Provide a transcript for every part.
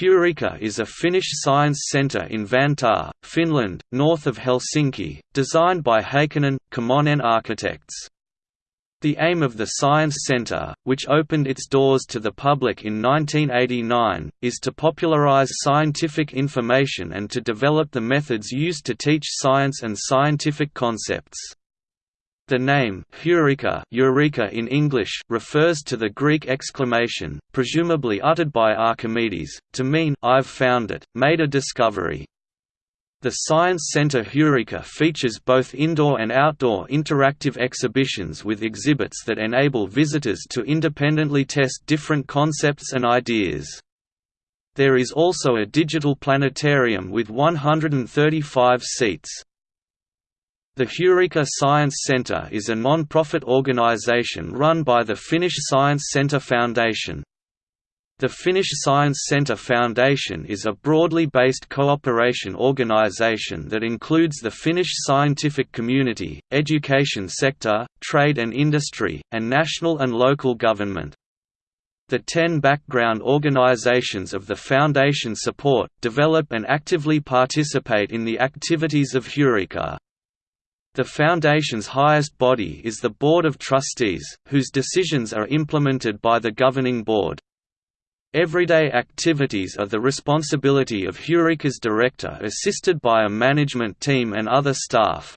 Heureka is a Finnish science centre in Vantaa, Finland, north of Helsinki, designed by Heikkinen, Komonen Architects. The aim of the Science Centre, which opened its doors to the public in 1989, is to popularize scientific information and to develop the methods used to teach science and scientific concepts. The name Heureka, Eureka in English refers to the Greek exclamation, presumably uttered by Archimedes, to mean I've found it, made a discovery. The Science Center Heureka features both indoor and outdoor interactive exhibitions with exhibits that enable visitors to independently test different concepts and ideas. There is also a digital planetarium with 135 seats. The Heureka Science Centre is a non-profit organisation run by the Finnish Science Centre Foundation. The Finnish Science Centre Foundation is a broadly based cooperation organisation that includes the Finnish scientific community, education sector, trade and industry, and national and local government. The ten background organizations of the Foundation support, develop and actively participate in the activities of Heureka. The Foundation's highest body is the Board of Trustees, whose decisions are implemented by the Governing Board. Everyday activities are the responsibility of Heureka's director assisted by a management team and other staff.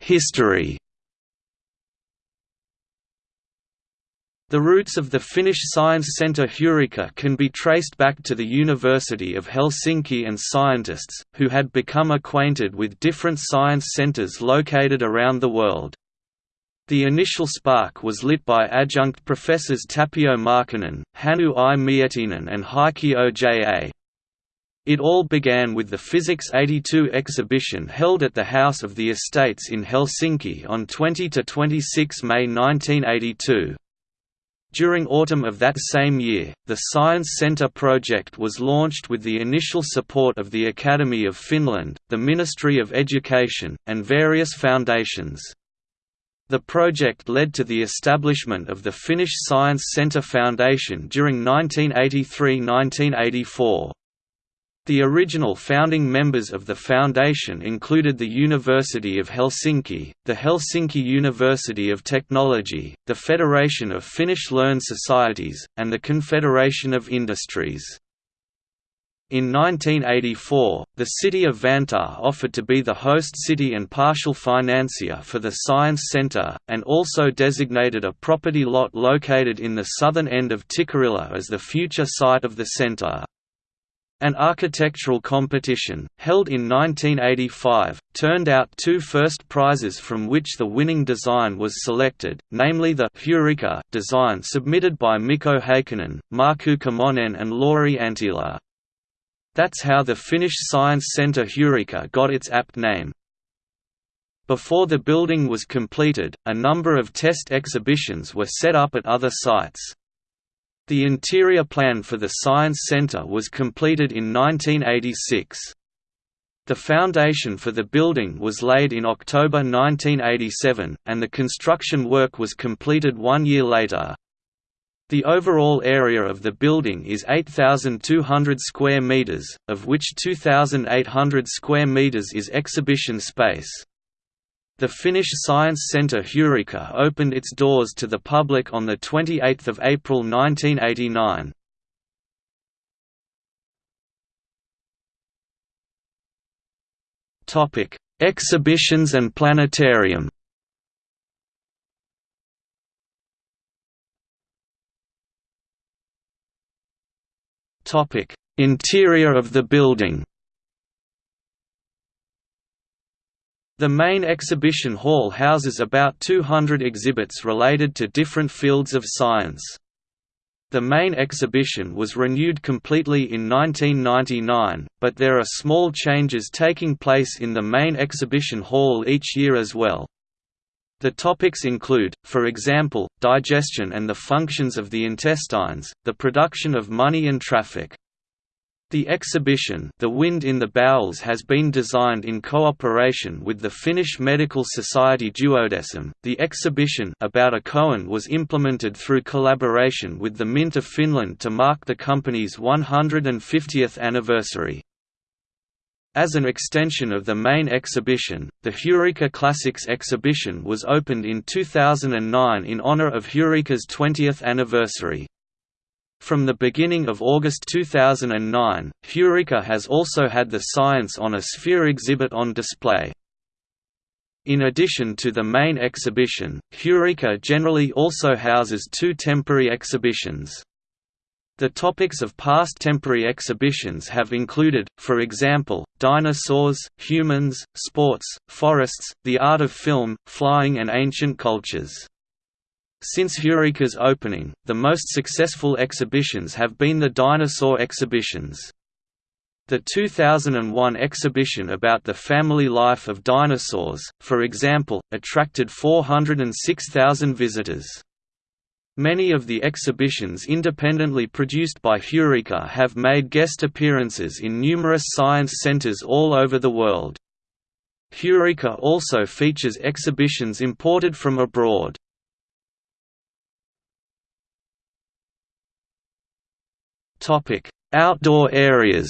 History The roots of the Finnish science centre Heureka can be traced back to the University of Helsinki and scientists, who had become acquainted with different science centres located around the world. The initial spark was lit by adjunct professors Tapio Markkanen, Hannu I Miettinen and Heikki Oja. It all began with the Physics 82 exhibition held at the House of the Estates in Helsinki on 20–26 May 1982. During autumn of that same year, the Science Centre project was launched with the initial support of the Academy of Finland, the Ministry of Education, and various foundations. The project led to the establishment of the Finnish Science Centre Foundation during 1983–1984. The original founding members of the foundation included the University of Helsinki, the Helsinki University of Technology, the Federation of Finnish Learned Societies, and the Confederation of Industries. In 1984, the city of Vantaa offered to be the host city and partial financier for the Science Centre, and also designated a property lot located in the southern end of Tikkurila as the future site of the centre. An architectural competition, held in 1985, turned out two first prizes from which the winning design was selected, namely the Heureka design submitted by Mikko Heikkinen, Markku Komonen and Lauri Antila. That's how the Finnish Science Centre Heureka got its apt name. Before the building was completed, a number of test exhibitions were set up at other sites. The interior plan for the Science Center was completed in 1986. The foundation for the building was laid in October 1987, and the construction work was completed one year later. The overall area of the building is 8,200 square meters, of which 2,800 square meters is exhibition space. The Finnish Science Centre Heureka opened its doors to the public on 28 April 1989. Exhibitions and planetarium Interior of the building The main exhibition hall houses about 200 exhibits related to different fields of science. The main exhibition was renewed completely in 1999, but there are small changes taking place in the main exhibition hall each year as well. The topics include, for example, digestion and the functions of the intestines, the production of money and traffic. The exhibition The Wind in the Bowels has been designed in cooperation with the Finnish Medical Society Duodecim. The exhibition about a coin was implemented through collaboration with the Mint of Finland to mark the company's 150th anniversary. As an extension of the main exhibition, the Heureka Classics exhibition was opened in 2009 in honor of Heureka's 20th anniversary. From the beginning of August 2009, Heureka has also had the Science on a Sphere exhibit on display. In addition to the main exhibition, Heureka generally also houses two temporary exhibitions. The topics of past temporary exhibitions have included, for example, dinosaurs, humans, sports, forests, the art of film, flying and ancient cultures. Since Heureka's opening, the most successful exhibitions have been the dinosaur exhibitions. The 2001 exhibition about the family life of dinosaurs, for example, attracted 406,000 visitors. Many of the exhibitions independently produced by Heureka have made guest appearances in numerous science centers all over the world. Heureka also features exhibitions imported from abroad. Topic: Outdoor areas.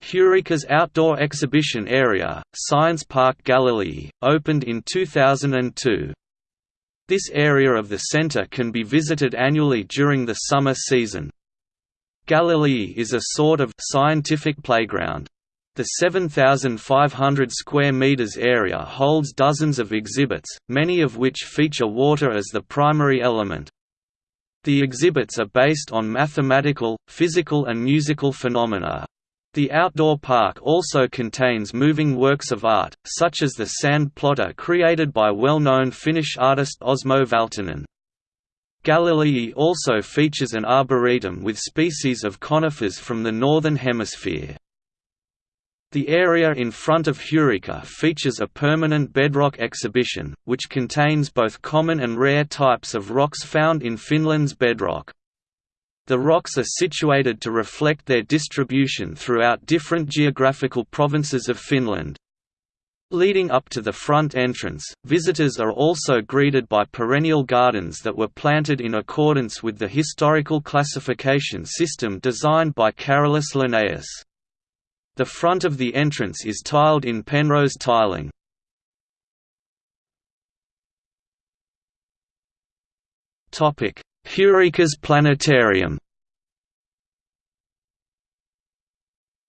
Heureka's outdoor exhibition area, Science Park Galilei, opened in 2002. This area of the center can be visited annually during the summer season. Galilei is a sort of scientific playground. The 7,500 square meters area holds dozens of exhibits, many of which feature water as the primary element. The exhibits are based on mathematical, physical and musical phenomena. The outdoor park also contains moving works of art, such as the sand plotter created by well-known Finnish artist Osmo Valtonen. Galilei also features an arboretum with species of conifers from the Northern Hemisphere. The area in front of Heureka features a permanent bedrock exhibition, which contains both common and rare types of rocks found in Finland's bedrock. The rocks are situated to reflect their distribution throughout different geographical provinces of Finland. Leading up to the front entrance, visitors are also greeted by perennial gardens that were planted in accordance with the historical classification system designed by Carolus Linnaeus. The front of the entrance is tiled in Penrose tiling. Heureka's Planetarium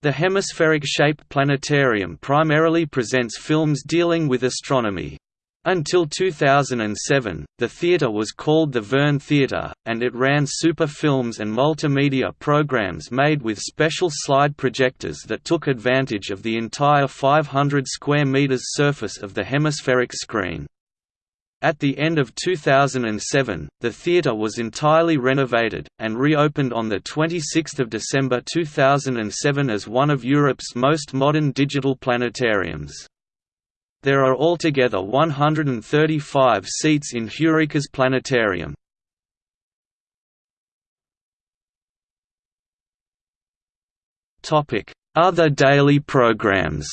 The hemispheric-shaped planetarium primarily presents films dealing with astronomy. Until 2007, the theatre was called the Verne Theatre, and it ran super films and multimedia programs made with special slide projectors that took advantage of the entire 500 square meters surface of the hemispheric screen. At the end of 2007, the theatre was entirely renovated, and reopened on 26 December 2007 as one of Europe's most modern digital planetariums. There are altogether 135 seats in Heureka's planetarium. Other daily programs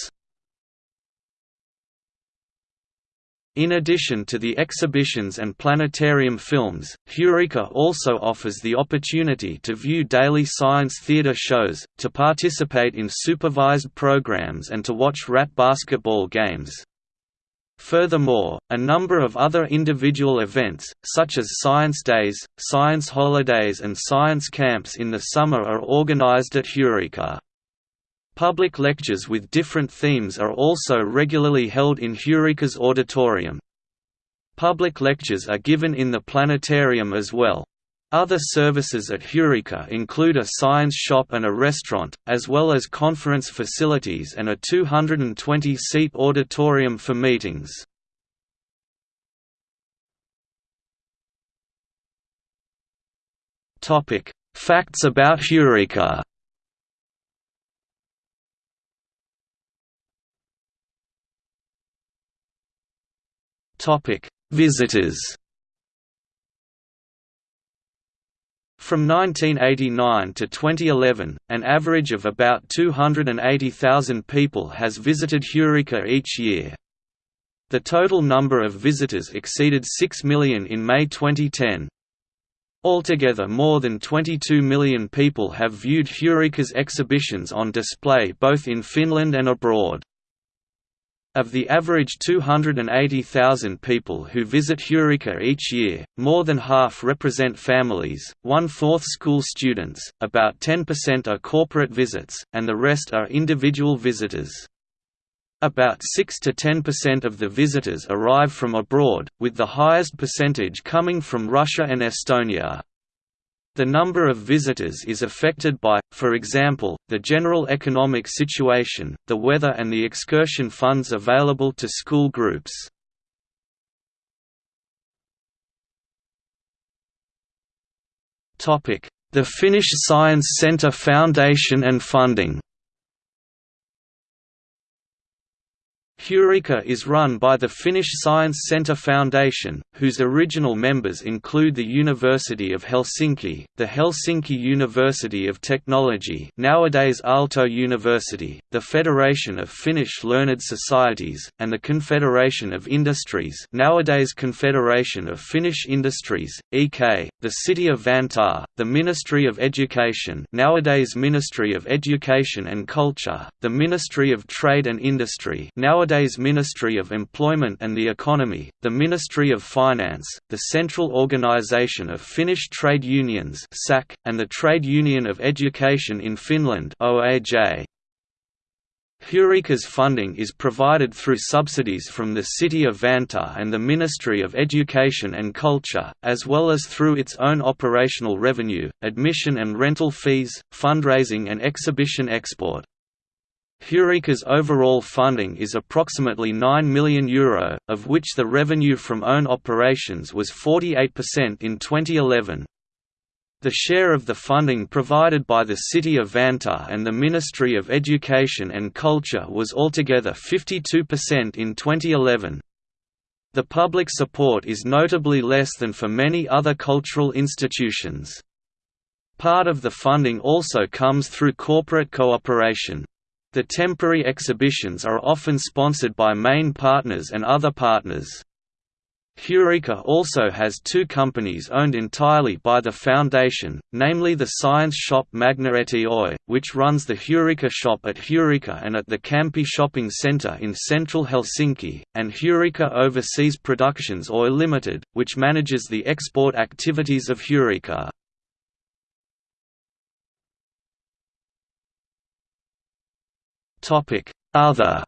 In addition to the exhibitions and planetarium films, Heureka also offers the opportunity to view daily science theater shows, to participate in supervised programs and to watch rat basketball games. Furthermore, a number of other individual events, such as Science Days, Science Holidays and Science Camps in the summer are organized at Heureka. Public lectures with different themes are also regularly held in Heureka's auditorium. Public lectures are given in the planetarium as well. Other services at Heureka include a science shop and a restaurant, as well as conference facilities and a 220-seat auditorium for meetings. Facts about Heureka Visitors From 1989 to 2011, an average of about 280,000 people has visited Heureka each year. The total number of visitors exceeded 6 million in May 2010. Altogether more than 22 million people have viewed Heureka's exhibitions on display both in Finland and abroad. Of the average 280,000 people who visit Heureka each year, more than half represent families, one-fourth school students, about 10% are corporate visits, and the rest are individual visitors. About 6 to 10% of the visitors arrive from abroad, with the highest percentage coming from Russia and Estonia. The number of visitors is affected by, for example, the general economic situation, the weather and the excursion funds available to school groups. The Finnish Science Centre Foundation and funding Heureka is run by the Finnish Science Centre Foundation, whose original members include the University of Helsinki, the Helsinki University of Technology nowadays Aalto University, the Federation of Finnish Learned Societies, and the Confederation of Industries nowadays Confederation of Finnish Industries, EK, the City of Vantaa, the Ministry of Education nowadays Ministry of Education and Culture, the Ministry of Trade and Industry nowadays nowadays Ministry of Employment and the Economy, the Ministry of Finance, the Central Organisation of Finnish Trade Unions and the Trade Union of Education in Finland Heureka's funding is provided through subsidies from the City of Vantaa and the Ministry of Education and Culture, as well as through its own operational revenue, admission and rental fees, fundraising and exhibition export. Heureka's overall funding is approximately €9 million, Euro, of which the revenue from own operations was 48% in 2011. The share of the funding provided by the City of Vantaa and the Ministry of Education and Culture was altogether 52% in 2011. The public support is notably less than for many other cultural institutions. Part of the funding also comes through corporate cooperation. The temporary exhibitions are often sponsored by main partners and other partners. Heureka also has two companies owned entirely by the foundation, namely the science shop Magneetti Oy, which runs the Heureka shop at Heureka and at the Kamppi shopping centre in central Helsinki, and Heureka Overseas Productions Oy Limited, which manages the export activities of Heureka. Other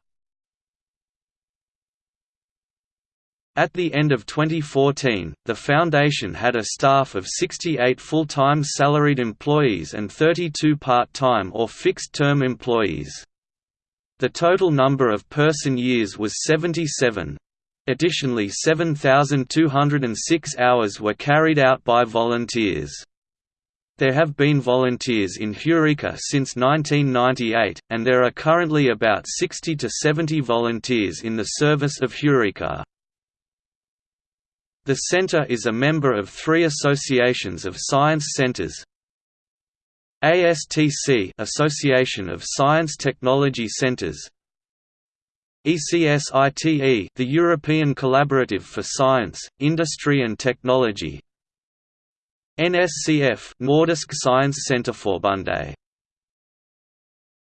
At the end of 2014, the foundation had a staff of 68 full-time salaried employees and 32 part-time or fixed-term employees. The total number of person years was 77. Additionally 7,206 hours were carried out by volunteers. There have been volunteers in Heureka since 1998, and there are currently about 60 to 70 volunteers in the service of Heureka. The center is a member of three associations of science centers, ASTC Association of Science Technology Centers. ECSITE the European Collaborative for Science, Industry and Technology NSCF Nordisk Science Center Centerforbundet